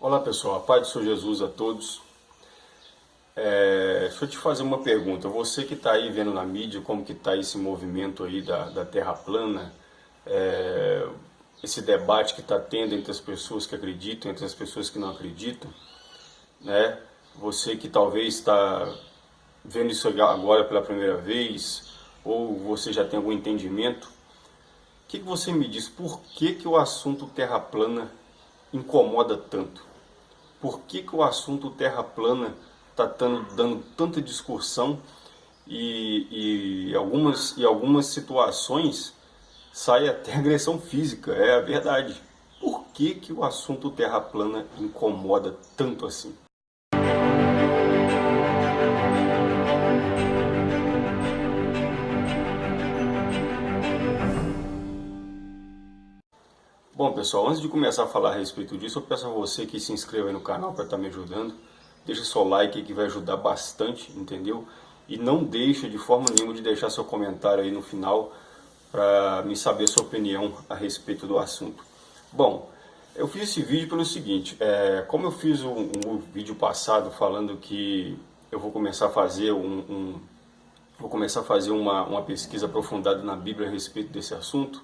Olá pessoal, a paz do Senhor Jesus a todos. É, deixa eu te fazer uma pergunta, você que está aí vendo na mídia como que está esse movimento aí da, da Terra plana, é, esse debate que está tendo entre as pessoas que acreditam, entre as pessoas que não acreditam, né? Você que talvez está vendo isso agora pela primeira vez, ou você já tem algum entendimento, o que, que você me diz, por que, que o assunto Terra plana incomoda tanto? Por que, que o assunto terra plana está dando tanta discussão e, e, algumas, e algumas situações sai até agressão física, é a verdade. Por que, que o assunto terra plana incomoda tanto assim? Bom pessoal, antes de começar a falar a respeito disso, eu peço a você que se inscreva aí no canal para estar tá me ajudando. Deixa seu like que vai ajudar bastante, entendeu? E não deixe de forma nenhuma de deixar seu comentário aí no final para me saber sua opinião a respeito do assunto. Bom, eu fiz esse vídeo pelo seguinte, é, como eu fiz um, um, vídeo passado falando que eu vou começar a fazer um, um vou começar a fazer uma, uma pesquisa aprofundada na Bíblia a respeito desse assunto,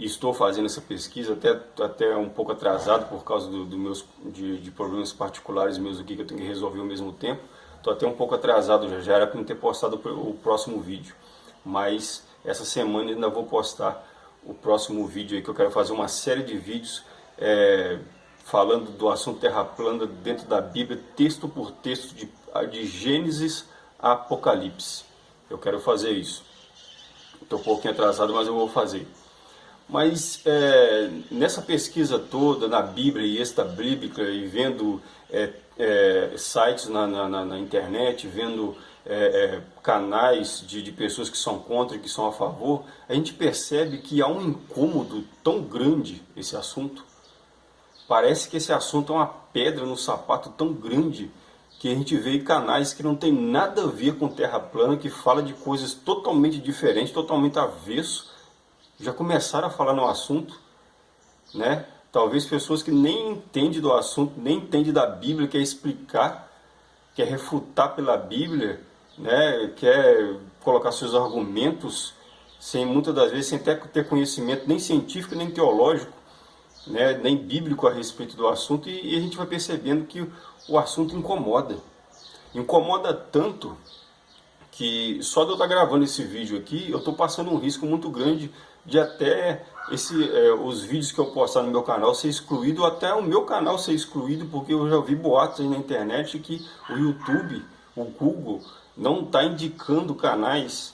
e estou fazendo essa pesquisa até, até um pouco atrasado por causa do, do meus, de, de, problemas particulares meus aqui que eu tenho que resolver ao mesmo tempo. Estou até um pouco atrasado já, já era para não ter postado o próximo vídeo. Mas essa semana ainda vou postar o próximo vídeo aí que eu quero fazer uma série de vídeos é, falando do assunto terra plana dentro da Bíblia, texto por texto, de, de Gênesis a Apocalipse. Eu quero fazer isso. Estou um pouquinho atrasado, mas eu vou fazer. Mas é, nessa pesquisa toda na Bíblia e extra-bíblica e vendo é, é, sites na, na, na, internet, vendo é, é, canais de, de pessoas que são contra e que são a favor, a gente percebe que há um incômodo tão grande esse assunto. Parece que esse assunto é uma pedra no sapato tão grande que a gente vê canais que não tem nada a ver com terra plana, que fala de coisas totalmente diferentes, totalmente avesso, já começaram a falar no assunto, né? Talvez pessoas que nem entendem do assunto, nem entendem da Bíblia, quer explicar, quer refutar pela Bíblia, né? Quer colocar seus argumentos, sem muitas das vezes sem ter, ter conhecimento nem científico nem teológico, né? Nem bíblico a respeito do assunto e, e a gente vai percebendo que o assunto incomoda. Incomoda tanto que só de eu estar gravando esse vídeo aqui, eu estou passando um risco muito grande de até esse, é, os vídeos que eu postar no meu canal ser excluído, até o meu canal ser excluído, porque eu já vi boatos aí na internet que o YouTube, o Google, não está indicando canais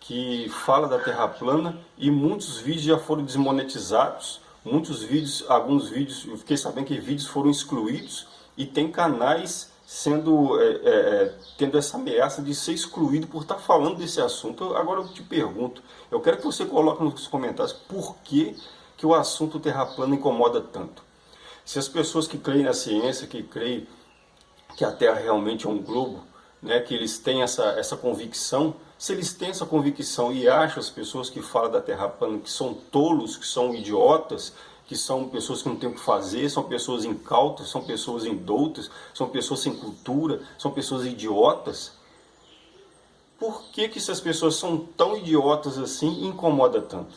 que fala da Terra plana e muitos vídeos já foram desmonetizados, muitos vídeos, alguns vídeos, eu fiquei sabendo que vídeos foram excluídos e tem canais sendo é, é, é, tendo essa ameaça de ser excluído por estar falando desse assunto. Agora eu te pergunto, eu quero que você coloque nos comentários por que, que o assunto terra plana incomoda tanto. Se as pessoas que creem na ciência, que creem que a Terra realmente é um globo, né, que eles têm essa, essa convicção, se eles têm essa convicção e acham as pessoas que falam da Terra plana que são tolos, que são idiotas, que são pessoas que não têm o que fazer, são pessoas incautas, são pessoas indoutas, são pessoas sem cultura, são pessoas idiotas. Por que, que essas pessoas são tão idiotas assim e incomoda tanto?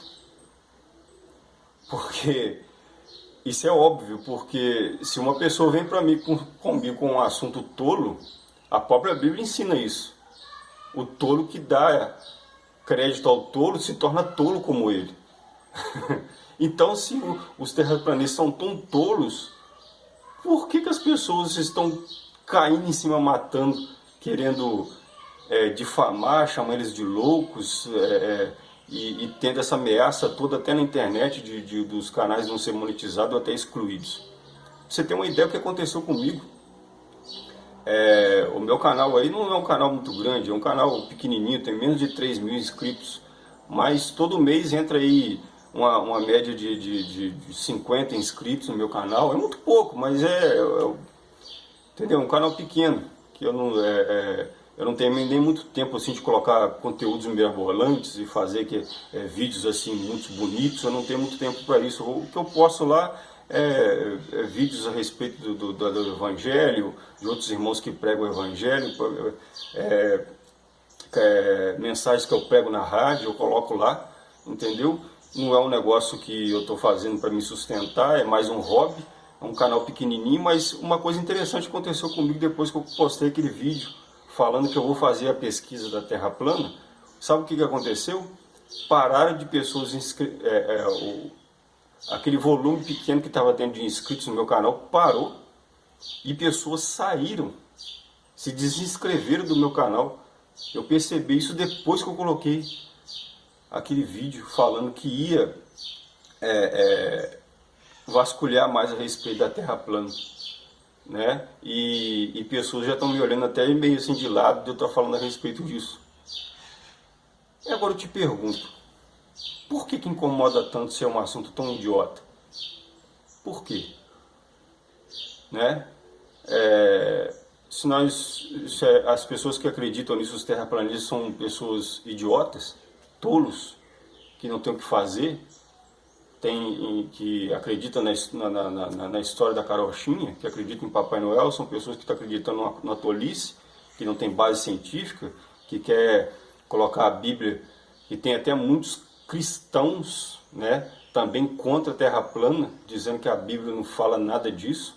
Porque isso é óbvio, porque se uma pessoa vem para mim com, comigo com um assunto tolo, a própria Bíblia ensina isso. O tolo que dá crédito ao tolo se torna tolo como ele. Então, se os terraplanistas são tão tolos, por que, que as pessoas estão caindo em cima, matando, querendo é, difamar, chamar eles de loucos é, é, e, e, tendo essa ameaça toda até na internet de, de, dos canais não ser monetizados ou até excluídos? Você tem uma ideia do que aconteceu comigo? É, o meu canal aí não é um canal muito grande, é um canal pequenininho, tem menos de 3 mil inscritos, mas todo mês entra aí uma, uma média de, de, de 50 inscritos no meu canal. É muito pouco, mas é, é entendeu? Um canal pequeno, que eu não, é, é, eu não tenho nem muito tempo assim de colocar conteúdos mirabolantes e fazer que, é, vídeos assim muito bonitos, eu não tenho muito tempo para isso. O que eu posto lá é, é, vídeos a respeito do, do, do, Evangelho, de outros irmãos que pregam o Evangelho, é, é, mensagens que eu prego na rádio, eu coloco lá, entendeu? Não é um negócio que eu estou fazendo para me sustentar, é mais um hobby, é um canal pequenininho, mas uma coisa interessante aconteceu comigo depois que eu postei aquele vídeo falando que eu vou fazer a pesquisa da Terra plana. Sabe o que, que aconteceu? Pararam de pessoas inscritas, é, é, o, aquele volume pequeno que estava dentro de inscritos no meu canal parou e pessoas saíram, se desinscreveram do meu canal. Eu percebi isso depois que eu coloquei aquele vídeo falando que ia é, é, vasculhar mais a respeito da Terra plana. Né? E, e pessoas já estão me olhando até meio assim de lado de eu estar falando a respeito disso. E agora eu te pergunto, por que, que incomoda tanto ser um assunto tão idiota? Por quê? Né? É, se nós, se as pessoas que acreditam nisso, os terraplanistas, são pessoas idiotas, tolos, que não têm o que fazer, tem, que acreditam na, na, na, na, história da carochinha, que acreditam em Papai Noel, são pessoas que estão acreditando na, tolice, que não tem base científica, que quer colocar a Bíblia, que tem até muitos cristãos né, também contra a Terra plana, dizendo que a Bíblia não fala nada disso.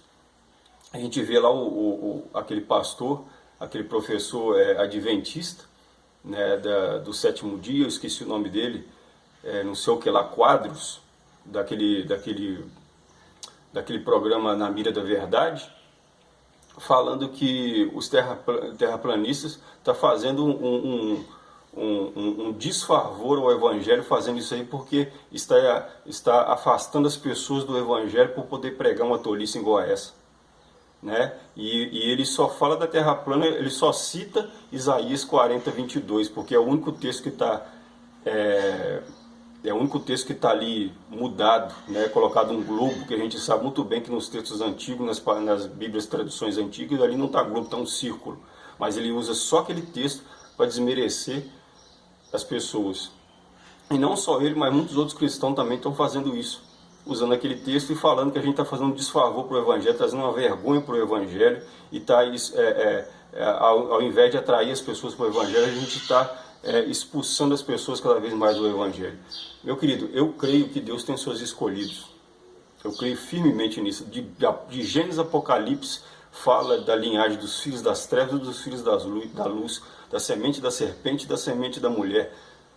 A gente vê lá o, o, o aquele pastor, aquele professor é, adventista, né, da, do sétimo dia, eu esqueci o nome dele, é, não sei o que lá, Quadros, daquele, daquele, daquele programa Na Mira da Verdade, falando que os terra, terraplanistas estão tá fazendo um, um um, um, um, desfavor ao Evangelho fazendo isso aí porque está, está afastando as pessoas do Evangelho por poder pregar uma tolice igual a essa. Né? E, e, ele só fala da terra plana, ele só cita Isaías 40, 22, porque é o único texto que está é, é, o único texto que está ali mudado, né? colocado um globo, que a gente sabe muito bem que nos textos antigos, nas, nas Bíblias traduções antigas, ali não está globo, está um círculo. Mas ele usa só aquele texto para desmerecer as pessoas. E não só ele, mas muitos outros cristãos também estão fazendo isso. Usando aquele texto e falando que a gente está fazendo um desfavor para o Evangelho, trazendo uma vergonha para o Evangelho, e está, é, é, é, ao, ao, invés de atrair as pessoas para o Evangelho, a gente está é, expulsando as pessoas cada vez mais do Evangelho. Meu querido, eu creio que Deus tem seus escolhidos. Eu creio firmemente nisso. De, de Gênesis Apocalipse fala da linhagem dos filhos das trevas dos filhos das luz, da luz da semente da serpente e da semente da mulher,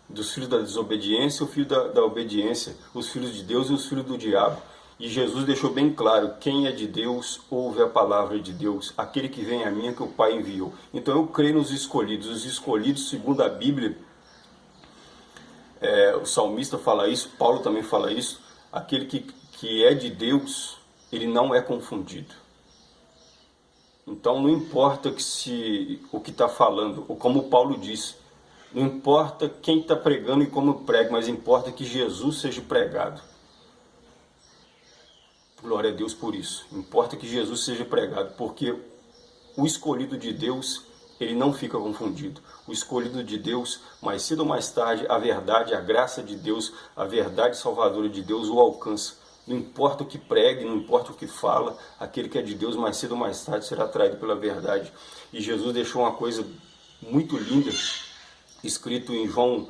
dos filhos da desobediência, o filho da, da obediência, os filhos de Deus e os filhos do diabo. E Jesus deixou bem claro, quem é de Deus, ouve a palavra de Deus, aquele que vem a mim é que o Pai enviou. Então eu creio nos escolhidos, os escolhidos segundo a Bíblia, é, o salmista fala isso, Paulo também fala isso, aquele que, que é de Deus, ele não é confundido. Então não importa que se o que está falando, ou como Paulo disse, não importa quem está pregando e como prega, mas importa que Jesus seja pregado. Glória a Deus por isso. Importa que Jesus seja pregado, porque o escolhido de Deus, ele não fica confundido. O escolhido de Deus, mais cedo ou mais tarde, a verdade, a graça de Deus, a verdade salvadora de Deus o alcança. Não importa o que pregue, não importa o que fala, aquele que é de Deus, mais cedo ou mais tarde, será atraído pela verdade. E Jesus deixou uma coisa muito linda, escrito em João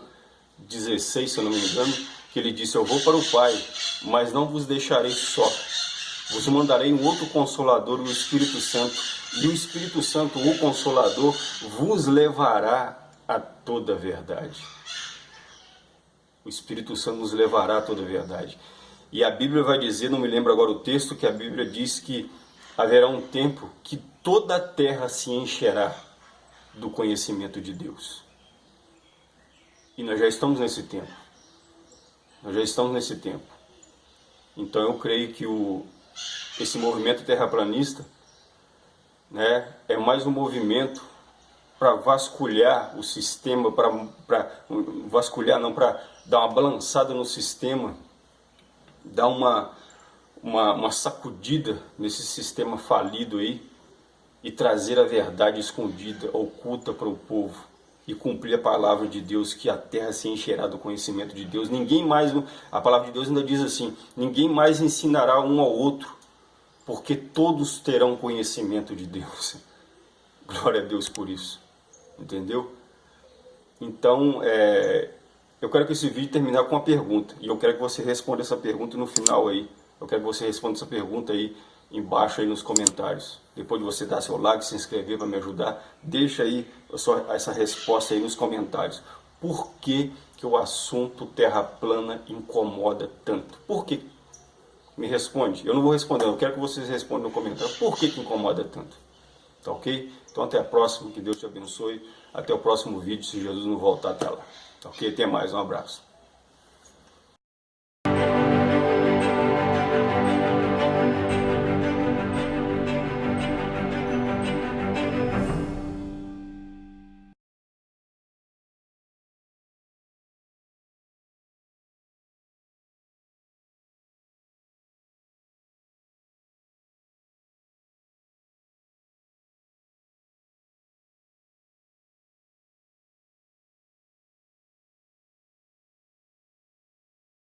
16, se eu não me engano, que ele disse, eu vou para o Pai, mas não vos deixarei só. Vos mandarei um outro Consolador, o Espírito Santo, e o Espírito Santo, o Consolador, vos levará a toda a verdade. O Espírito Santo nos levará a toda a verdade. E a Bíblia vai dizer, não me lembro agora o texto, que a Bíblia diz que haverá um tempo que toda a terra se encherá do conhecimento de Deus. E nós já estamos nesse tempo. Nós já estamos nesse tempo. Então eu creio que o, esse movimento terraplanista né, é mais um movimento para vasculhar o sistema, para vasculhar, não, para dar uma balançada no sistema dar uma, uma, uma sacudida nesse sistema falido aí e trazer a verdade escondida, oculta para o povo. E cumprir a palavra de Deus, que a terra se encherá do conhecimento de Deus. Ninguém mais, a palavra de Deus ainda diz assim: ninguém mais ensinará um ao outro, porque todos terão conhecimento de Deus. Glória a Deus por isso. Entendeu? Então, é, eu quero que esse vídeo terminar com uma pergunta. E eu quero que você responda essa pergunta no final aí. Eu quero que você responda essa pergunta aí embaixo aí nos comentários. Depois de você dar seu like, se inscrever para me ajudar, deixa aí essa resposta aí nos comentários. Por que, que o assunto terra plana incomoda tanto? Por que? Me responde. Eu não vou responder, eu quero que vocês respondam no comentário. Por que, que incomoda tanto? Tá ok? Então até a próxima, que Deus te abençoe. Até o próximo vídeo, se Jesus não voltar até lá. Tá ok? Até mais, um abraço.